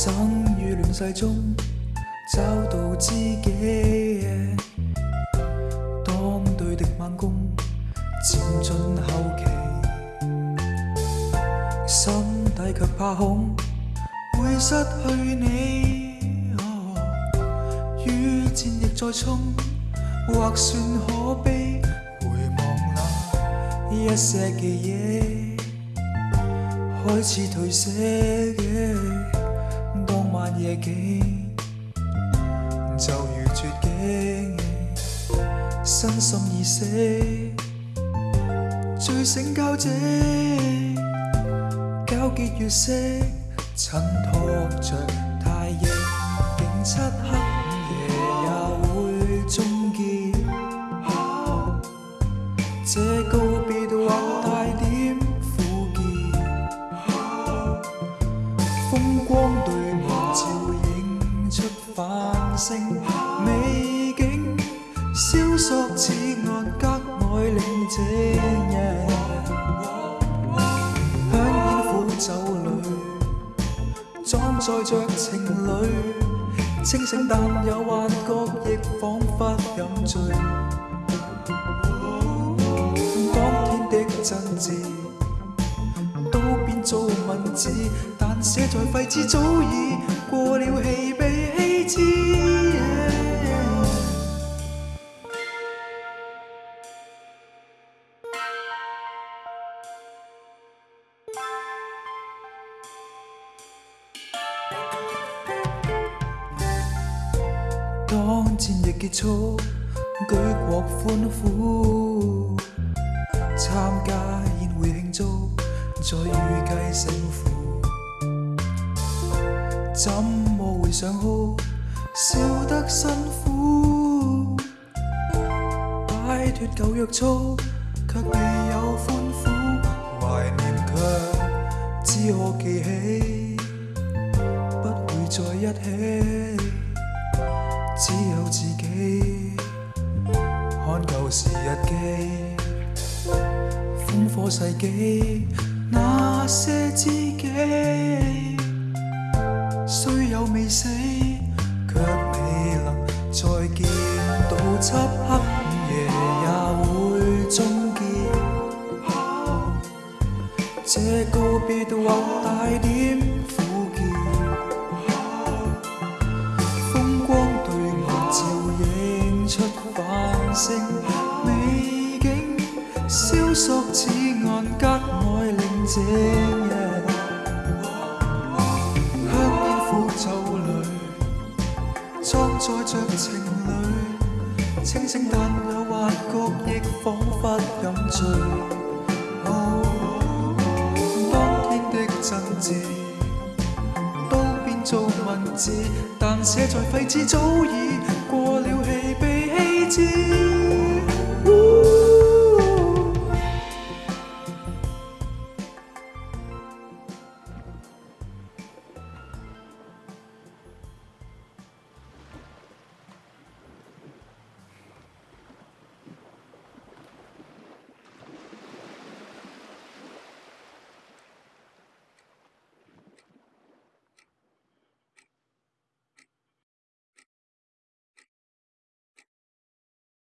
生於亂世中，找到知己。當對的猛攻漸進後期，心底卻怕恐會失去你。於戰役再冲，或算可悲。回望那一些記憶，開始褪色。夜景就如绝境，身心已死，醉醒交织，皎洁月色衬托着太夜，映漆黑。美景消索，此岸格外令醉人。香烟苦酒里，装载着情侣，清醒但有幻觉，亦仿佛饮醉。当天的真挚都变做文字，但写在废纸，早已过了气，被弃置。当战役结束，举国欢呼，参加宴会庆祝，再预计胜负，怎么会想哭？笑得辛苦，摆脱旧约束，却未有欢呼，怀念却只可记起，不会在一起。只有自己看旧时日记，烽火世纪那些知己，虽有未死，却未能再见。到漆黑午夜也会终结，这告别或带点。美景，消索此岸格外宁静。香烟苦酒里，装载着情侣，清醒但有幻觉，亦仿佛饮醉。当天的真挚都变做文字，但写在废纸早已过了气，被弃置。